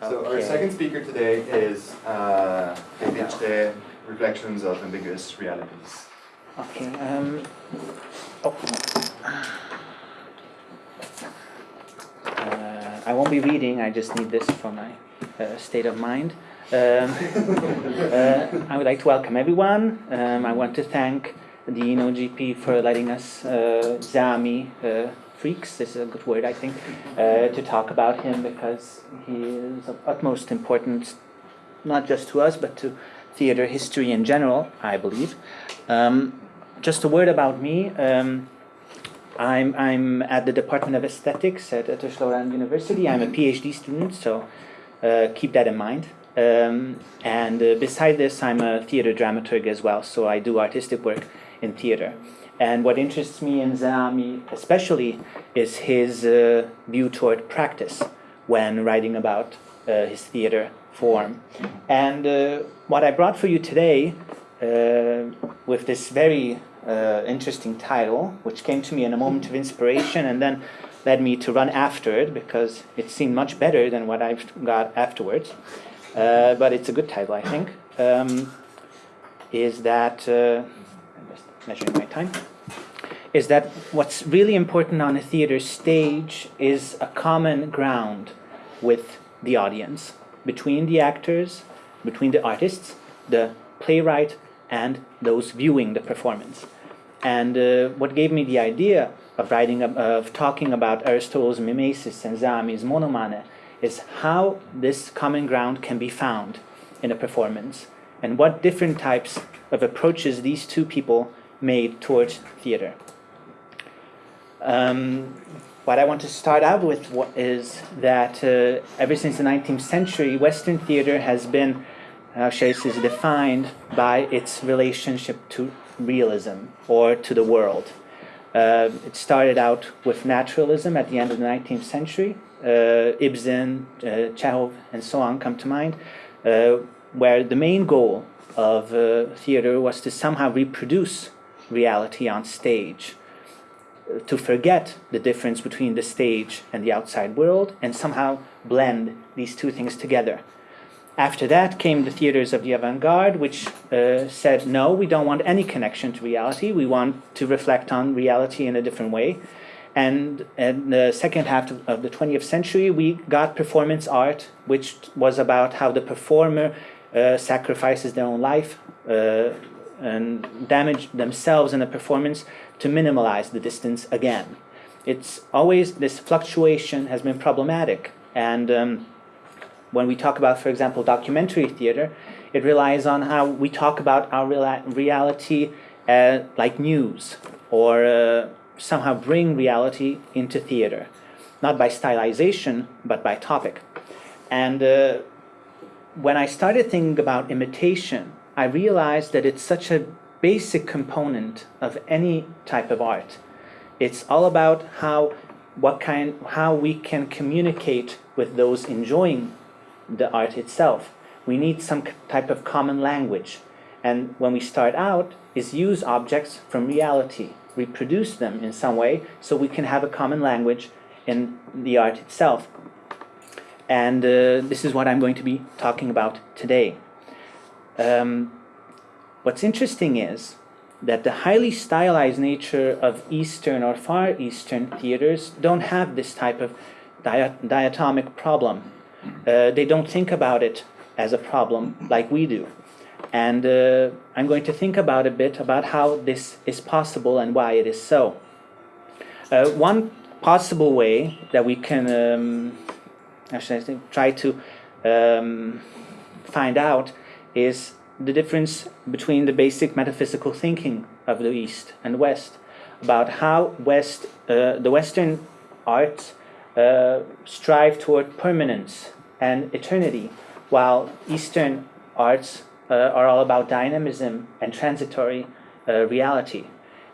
So our second speaker today is uh, Reflections of Ambiguous Realities. Okay. Um, oh. Uh, I won't be reading. I just need this for my uh, state of mind. Um, uh, I would like to welcome everyone. Um, I want to thank the GP for letting us, uh, Zeami uh, freaks, this is a good word, I think, uh, to talk about him because he is of utmost importance, not just to us, but to theater history in general, I believe. Um, just a word about me. Um, I'm, I'm at the Department of Aesthetics at Eötvös University. I'm a PhD student, so uh, keep that in mind. Um, and uh, beside this, I'm a theater dramaturg as well, so I do artistic work in theater. And what interests me in Zeami especially is his uh, view toward practice when writing about uh, his theater form. And uh, what I brought for you today uh, with this very uh, interesting title, which came to me in a moment of inspiration and then led me to run after it because it seemed much better than what I've got afterwards. Uh, but it's a good title, I think. Um, is that I'm just measuring my time is that what's really important on a theater stage is a common ground with the audience, between the actors, between the artists, the playwright, and those viewing the performance. And uh, what gave me the idea of writing, of talking about Aristotle's mimesis and Zeami's monomane is how this common ground can be found in a performance, and what different types of approaches these two people made towards theater. Um, what I want to start out with is that uh, ever since the 19th century, Western theater has been, uh, is defined by its relationship to realism or to the world. Uh, it started out with naturalism at the end of the 19th century. Uh, Ibsen, uh, Chekhov, and so on come to mind, uh, where the main goal of uh, theater was to somehow reproduce reality on stage to forget the difference between the stage and the outside world and somehow blend these two things together. After that came the theaters of the avant-garde, which uh, said, no, we don't want any connection to reality. We want to reflect on reality in a different way. And in the second half of the 20th century, we got performance art, which was about how the performer uh, sacrifices their own life uh, and damage themselves in the performance to minimize the distance again. It's always, this fluctuation has been problematic. And um, when we talk about, for example, documentary theater, it relies on how we talk about our reality uh, like news or uh, somehow bring reality into theater, not by stylization, but by topic. And uh, when I started thinking about imitation, I realized that it's such a basic component of any type of art. It's all about how what kind how we can communicate with those enjoying the art itself. We need some type of common language. And when we start out is use objects from reality, reproduce them in some way so we can have a common language in the art itself. And uh, this is what I'm going to be talking about today. Um, What's interesting is that the highly stylized nature of Eastern or Far Eastern theaters don't have this type of diatomic problem. Uh, they don't think about it as a problem like we do. And uh, I'm going to think about a bit about how this is possible and why it is so. Uh, one possible way that we can um, actually try to um, find out is the difference between the basic metaphysical thinking of the East and West, about how West, uh, the Western arts uh, strive toward permanence and eternity, while Eastern arts uh, are all about dynamism and transitory uh, reality.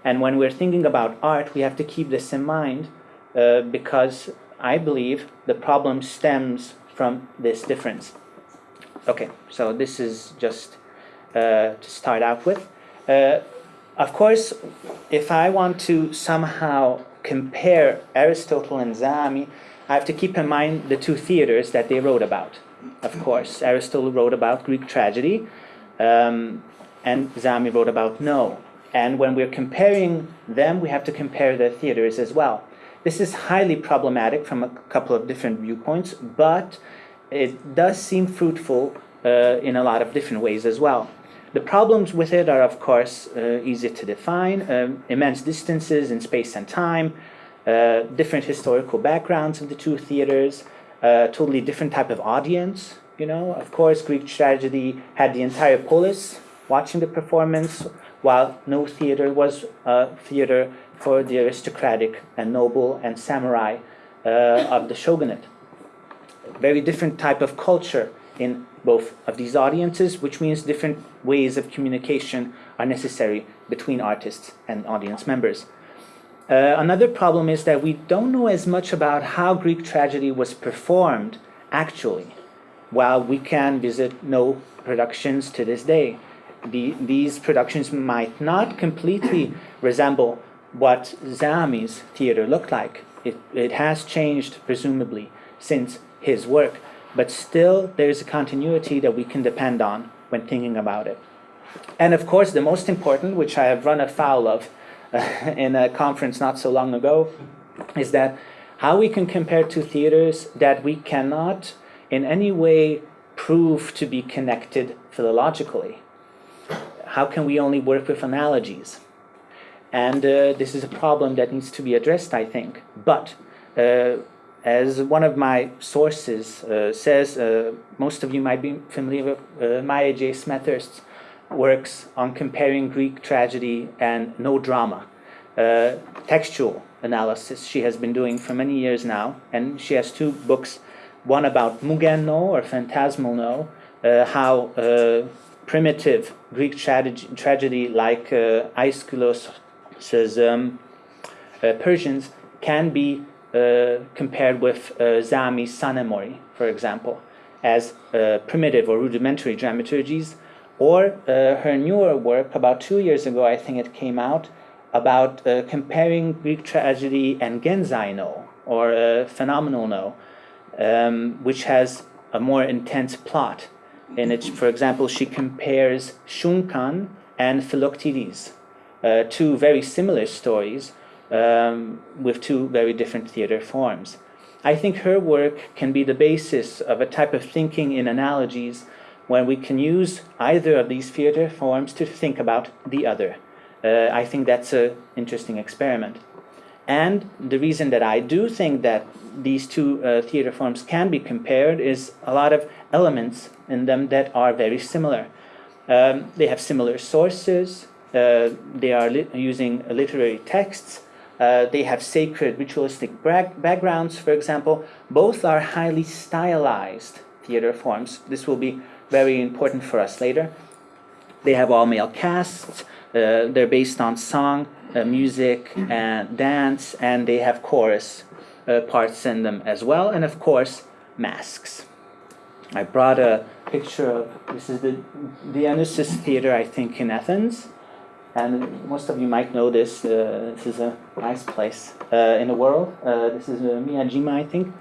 And when we're thinking about art, we have to keep this in mind uh, because I believe the problem stems from this difference. Okay, so this is just uh, to start out with. Uh, of course, if I want to somehow compare Aristotle and Zeami, I have to keep in mind the two theaters that they wrote about. of course. Aristotle wrote about Greek tragedy, um, and Zeami wrote about no. And when we're comparing them, we have to compare the theaters as well. This is highly problematic from a couple of different viewpoints, but it does seem fruitful uh, in a lot of different ways as well. The problems with it are, of course, uh, easy to define um, immense distances in space and time, uh, different historical backgrounds of the two theaters, uh, totally different type of audience. You know, of course, Greek tragedy had the entire polis watching the performance, while no theater was a theater for the aristocratic and noble and samurai uh, of the shogunate. Very different type of culture in both of these audiences, which means different ways of communication are necessary between artists and audience members. Uh, another problem is that we don't know as much about how Greek tragedy was performed actually, while we can visit no productions to this day. The, these productions might not completely resemble what Zeami's theater looked like. It, it has changed, presumably, since his work, but still there's a continuity that we can depend on when thinking about it. And of course, the most important, which I have run afoul of in a conference not so long ago, is that how we can compare two theaters that we cannot in any way prove to be connected philologically. How can we only work with analogies? And uh, this is a problem that needs to be addressed, I think. But uh, as one of my sources uh, says, uh, most of you might be familiar with uh, Maya J. Smethurst's works on comparing Greek tragedy and no drama. Uh, textual analysis she has been doing for many years now, and she has two books, one about Mugen no or phantasmal no, how primitive Greek tragedy, tragedy like uh, Aeschylus says um, uh, Persians can be uh, compared with uh, Zeami's Sanemori, for example, as uh, primitive or rudimentary dramaturgies, or uh, her newer work about two years ago, I think it came out, about uh, comparing Greek tragedy and Genzai no, or phenomenal no, um, which has a more intense plot. In it, for example, she compares Shunkan and Philoctetes, uh, two very similar stories um, with two very different theater forms. I think her work can be the basis of a type of thinking in analogies when we can use either of these theater forms to think about the other. Uh, I think that's an interesting experiment. And the reason that I do think that these two uh, theater forms can be compared is a lot of elements in them that are very similar. Um, they have similar sources, uh, they are li using literary texts. Uh, they have sacred ritualistic backgrounds, for example. Both are highly stylized theater forms. This will be very important for us later. They have all male casts. Uh, they're based on song, uh, music, and dance, and they have chorus uh, parts in them as well, and of course, masks. I brought a picture of this is the Dionysus Theater, I think, in Athens. And most of you might know this. Uh, this is a nice place uh, in the world. Uh, this is uh, Miyajima, I think,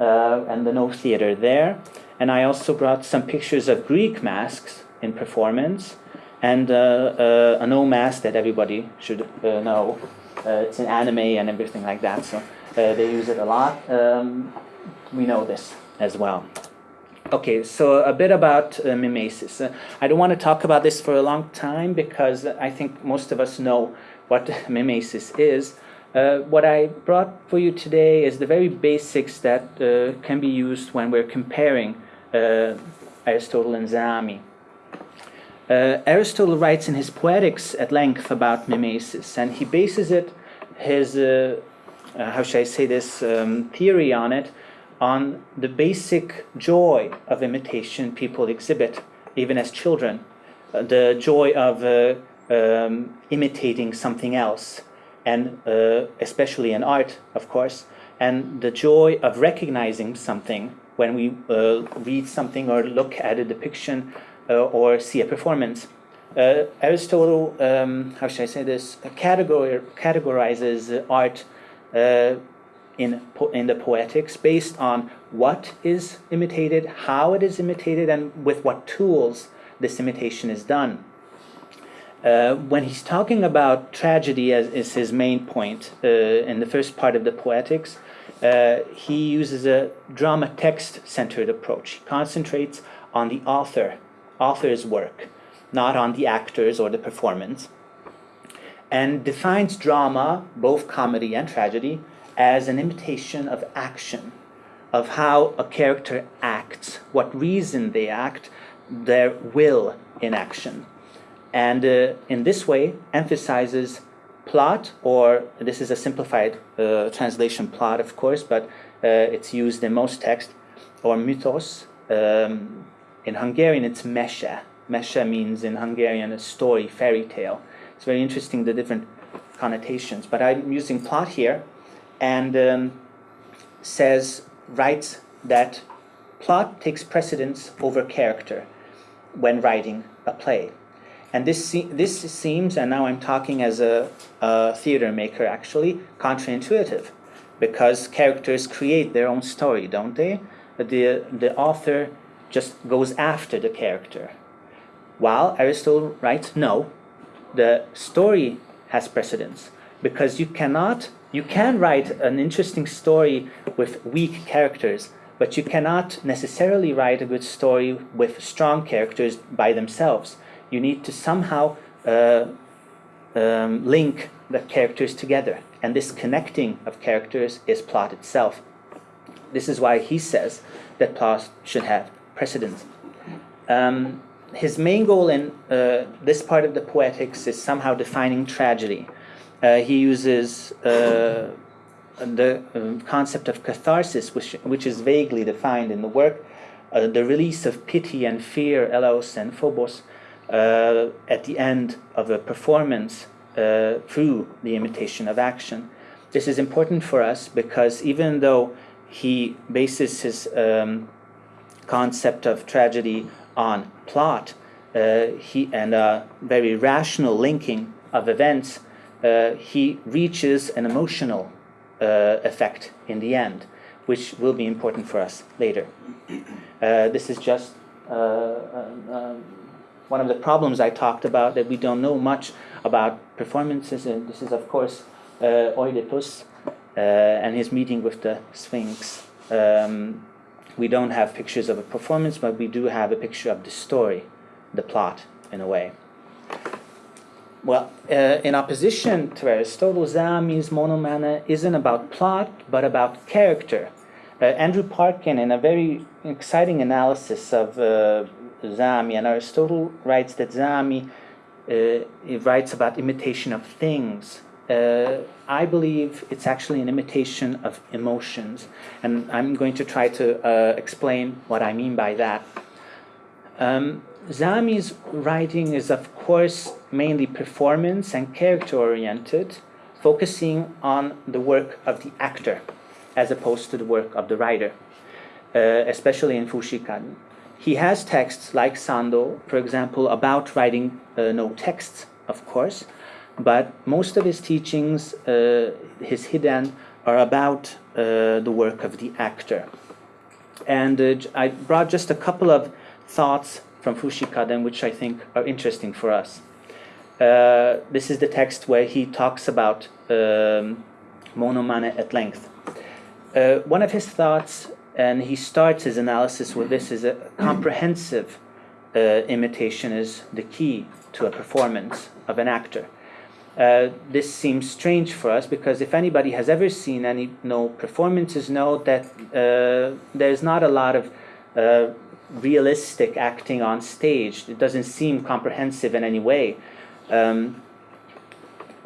uh, and the No Theater there. And I also brought some pictures of Greek masks in performance, and uh, a No mask that everybody should know. it's an anime and everything like that, so they use it a lot. Um, we know this as well. Okay, so a bit about uh, mimesis. Uh, I don't want to talk about this for a long time because I think most of us know what mimesis is. Uh, what I brought for you today is the very basics that uh, can be used when we're comparing uh, Aristotle and Zeami. Uh, Aristotle writes in his Poetics at length about mimesis, and he bases it, his, how should I say this, um, theory on it, on the basic joy of imitation people exhibit, even as children. Uh, the joy of uh, um, imitating something else, and uh, especially in art, of course, and the joy of recognizing something when we uh, read something or look at a depiction uh, or see a performance. Uh, Aristotle, um, how should I say this, categor categorizes art in, in the poetics based on what is imitated, how it is imitated, and with what tools this imitation is done. Uh, when he's talking about tragedy as is his main point uh, in the first part of the poetics, uh, he uses a drama text centered approach. He concentrates on the author, author's work, not on the actors or the performance, and defines drama, both comedy and tragedy, as an imitation of action, of how a character acts, what reason they act, their will in action. And uh, in this way emphasizes plot or this is a simplified uh, translation plot of course but uh, it's used in most texts or mythos um, in hungarian it's mesha. Mesha means in hungarian a story fairy tale. It's very interesting the different connotations. But i'm using plot here and um, says writes that plot takes precedence over character when writing a play and this, se- this seems, and now I'm talking as a, a theater maker actually, counterintuitive because characters create their own story, don't they? The, the author just goes after the character. While Aristotle writes, no, the story has precedence because you cannot, you can write an interesting story with weak characters, but you cannot necessarily write a good story with strong characters by themselves you need to somehow uh, um, link the characters together. And this connecting of characters is plot itself. This is why he says that plot should have precedence. Um, his main goal in uh, this part of the poetics is somehow defining tragedy. Uh, he uses uh, the um, concept of catharsis, which, which is vaguely defined in the work, uh, the release of pity and fear, eleos and phobos, uh, at the end of a performance uh, through the imitation of action. This is important for us because even though he bases his um, concept of tragedy on plot uh, he, and a very rational linking of events, uh, he reaches an emotional uh, effect in the end, which will be important for us later. Uh, this is just um, um, one of the problems I talked about that we don't know much about performances, and this is of course uh, Oedipus uh, and his meeting with the Sphinx. Um, we don't have pictures of a performance, but we do have a picture of the story, the plot, in a way. Well, uh, in opposition to Aristotle, Zeami's monomane isn't about plot, but about character. Uh, Andrew Parkin, in a very exciting analysis of uh, Zeami, and Aristotle writes that Zeami uh, writes about imitation of things. Uh, I believe it's actually an imitation of emotions, and I'm going to try to uh, explain what I mean by that. Um, Zeami's writing is, of course, mainly performance and character oriented, focusing on the work of the actor as opposed to the work of the writer, uh, especially in Fushikaden. He has texts like Sando, for example, about writing uh, no texts, of course, but most of his teachings, uh, his hidden, are about uh, the work of the actor. And uh, I brought just a couple of thoughts from Fushikaden, which I think are interesting for us. Uh, this is the text where he talks about um, monomane at length. Uh, one of his thoughts and he starts his analysis with this is a comprehensive uh, imitation is the key to a performance of an actor. Uh, this seems strange for us because if anybody has ever seen any no performances, know that uh, there's not a lot of uh, realistic acting on stage. It doesn't seem comprehensive in any way. Um,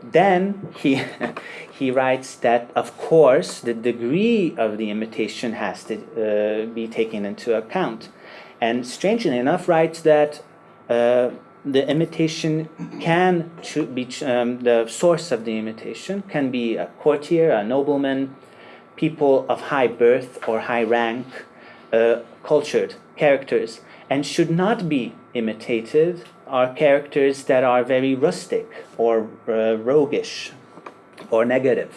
then he he writes that of course the degree of the imitation has to uh, be taken into account and strangely enough writes that uh, the imitation can be um, the source of the imitation can be a courtier a nobleman people of high birth or high rank uh, cultured characters and should not be imitated are characters that are very rustic or uh, roguish or negative.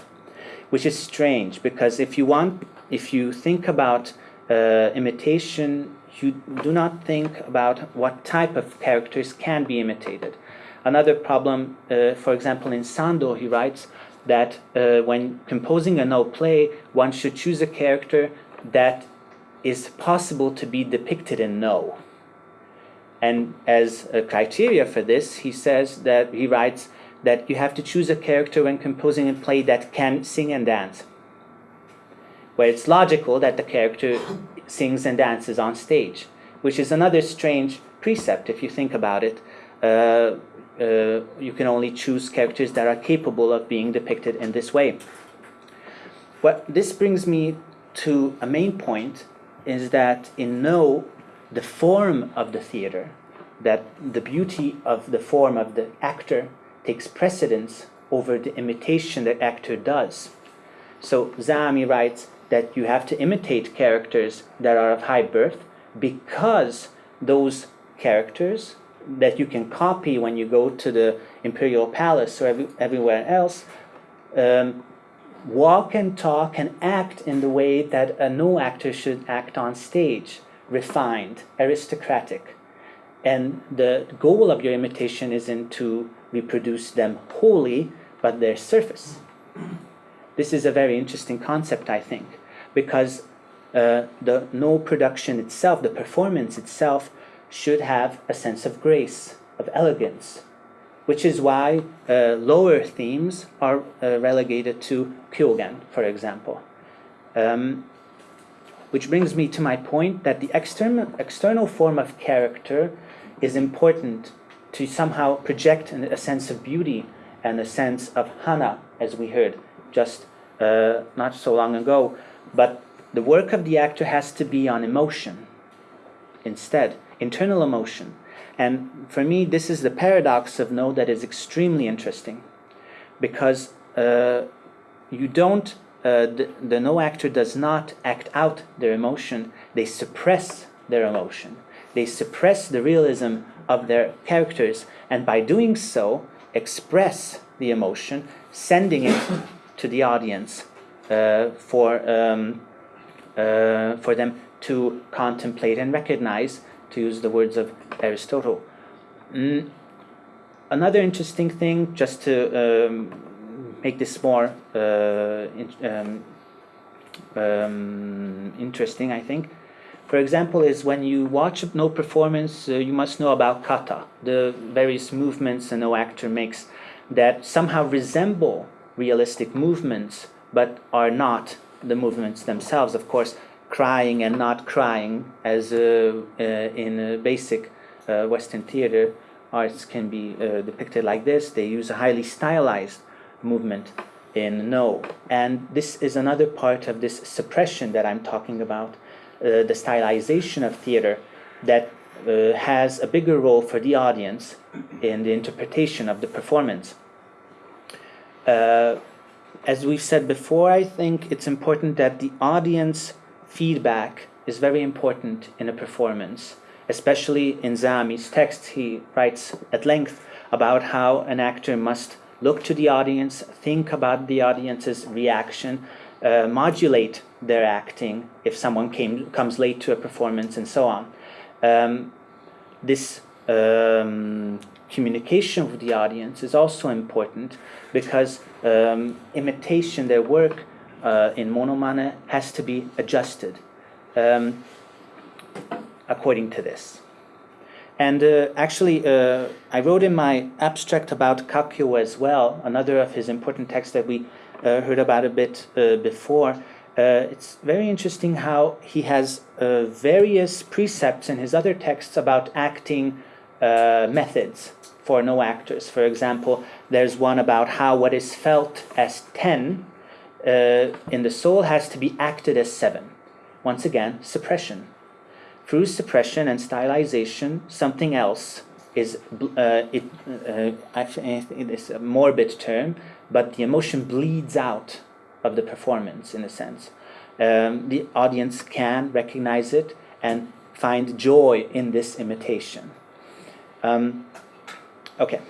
which is strange because if you want, if you think about uh, imitation, you do not think about what type of characters can be imitated. Another problem, uh, for example, in Sando, he writes that uh, when composing a Noh play, one should choose a character that is possible to be depicted in no. And as a criteria for this, he says that he writes that you have to choose a character when composing a play that can sing and dance. Where it's logical that the character sings and dances on stage, which is another strange precept if you think about it. Uh, uh, you can only choose characters that are capable of being depicted in this way. What this brings me to a main point is that in no the form of the theater, that the beauty of the form of the actor takes precedence over the imitation that actor does. So Zeami writes that you have to imitate characters that are of high birth because those characters that you can copy when you go to the imperial palace or every, everywhere else um, walk and talk and act in the way that a no actor should act on stage refined, aristocratic. And the goal of your imitation isn't to reproduce them wholly, but their surface. This is a very interesting concept, I think, because uh, the no production itself, the performance itself, should have a sense of grace, of elegance, which is why uh, lower themes are uh, relegated to kyogen, for example. Um, which brings me to my point that the external, external form of character is important to somehow project a sense of beauty and a sense of hana, as we heard just uh, not so long ago. But the work of the actor has to be on emotion instead, internal emotion. And for me, this is the paradox of no that is extremely interesting because uh, you don't, uh, the, the Noh actor does not act out their emotion, they suppress their emotion. They suppress the realism of their characters, and by doing so, express the emotion, sending it to the audience uh, for, um, uh, for them to contemplate and recognize to use the words of Aristotle. Mm. Another interesting thing, just to um, make this more uh, in, um, um, interesting, I think. For example, is when you watch a Noh performance, uh, you must know about kata, the various movements a Noh actor makes that somehow resemble realistic movements, but are not the movements themselves. Of course, crying and not crying, as uh, uh, in basic uh, Western theater, arts can be depicted like this. They use a highly stylized movement in no. And this is another part of this suppression that I'm talking about, uh, the stylization of theater that uh, has a bigger role for the audience in the interpretation of the performance. Uh, as we've said before, I think it's important that the audience feedback is very important in a performance. Especially in Zeami's text, he writes at length about how an actor must look to the audience, think about the audience's reaction, uh, modulate their acting if someone came, comes late to a performance, and so on. Um, this um, communication with the audience is also important because um, imitation, their work, uh, in monomane has to be adjusted um, according to this. And uh, actually, uh, I wrote in my abstract about Kakyo as well, another of his important texts that we uh, heard about a bit uh, before. Uh, it's very interesting how he has various precepts in his other texts about acting methods for no actors. For example, there's one about how what is felt as ten uh, in the soul has to be acted as seven. Once again, suppression. Through suppression and stylization, something else is, uh, it, uh, it's a morbid term, but the emotion bleeds out of the performance in a sense. Um, the audience can recognize it and find joy in this imitation. Um, okay.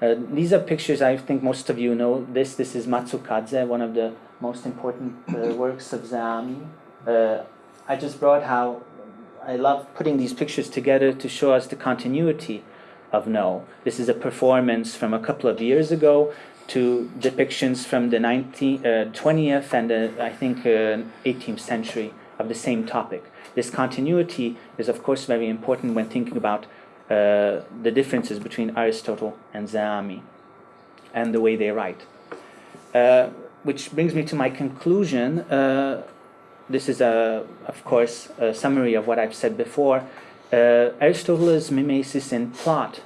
Uh, these are pictures I think most of you know. This this is Matsukaze, one of the most important uh, works of Zeami. Uh, I just brought how I love putting these pictures together to show us the continuity of No. This is a performance from a couple of years ago to depictions from the 19, uh, 20th and uh, I think uh, 18th century of the same topic. This continuity is of course very important when thinking about uh, the differences between Aristotle and Zeami and the way they write. Uh, which brings me to my conclusion. Uh, this is, a, of course, a summary of what I've said before. Uh, Aristotle's mimesis in plot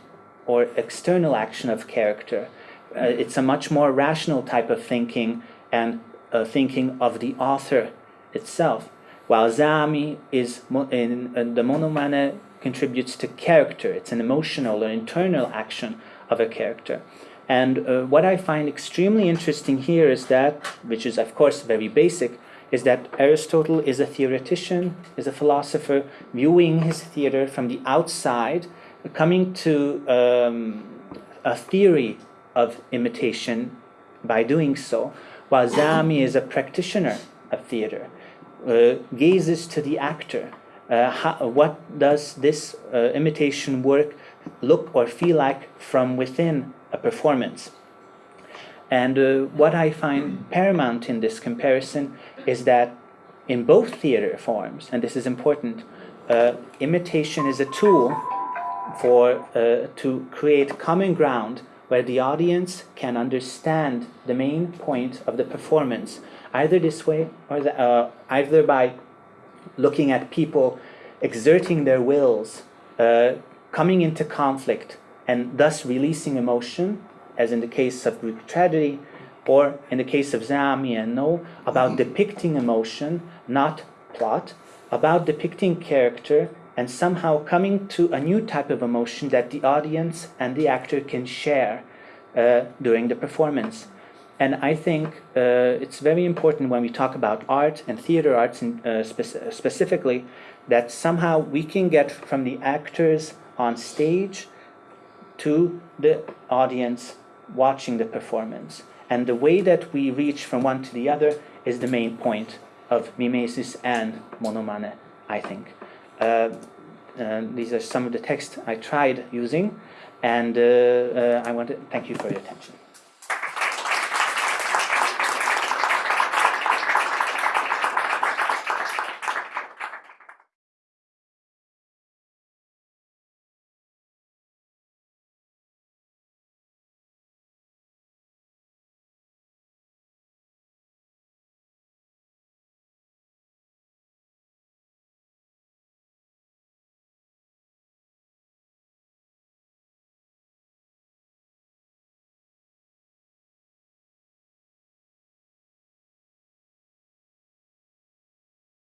or external action of character. Uh, it's a much more rational type of thinking and uh, thinking of the author itself, while Zeami is in, in the monomane contributes to character. It's an emotional or internal action of a character. And uh, what I find extremely interesting here is that, which is of course very basic, is that Aristotle is a theoretician, is a philosopher, viewing his theater from the outside, coming to um, a theory of imitation by doing so, while Zeami is a practitioner of theater, uh, gazes to the actor. Uh, how, what does this uh, imitation work look or feel like from within a performance? And uh, what I find paramount in this comparison is that in both theater forms, and this is important, uh, imitation is a tool for uh, to create common ground where the audience can understand the main point of the performance, either this way or the, uh, either by looking at people exerting their wills, uh, coming into conflict, and thus releasing emotion, as in the case of Greek tragedy, or in the case of Zeami and No, about depicting emotion, not plot, about depicting character, and somehow coming to a new type of emotion that the audience and the actor can share uh, during the performance. And I think uh, it's very important when we talk about art and theater arts in, uh, spe specifically that somehow we can get from the actors on stage to the audience watching the performance. And the way that we reach from one to the other is the main point of mimesis and monomane, I think. Uh, these are some of the texts I tried using, and uh, uh I want to thank you for your attention.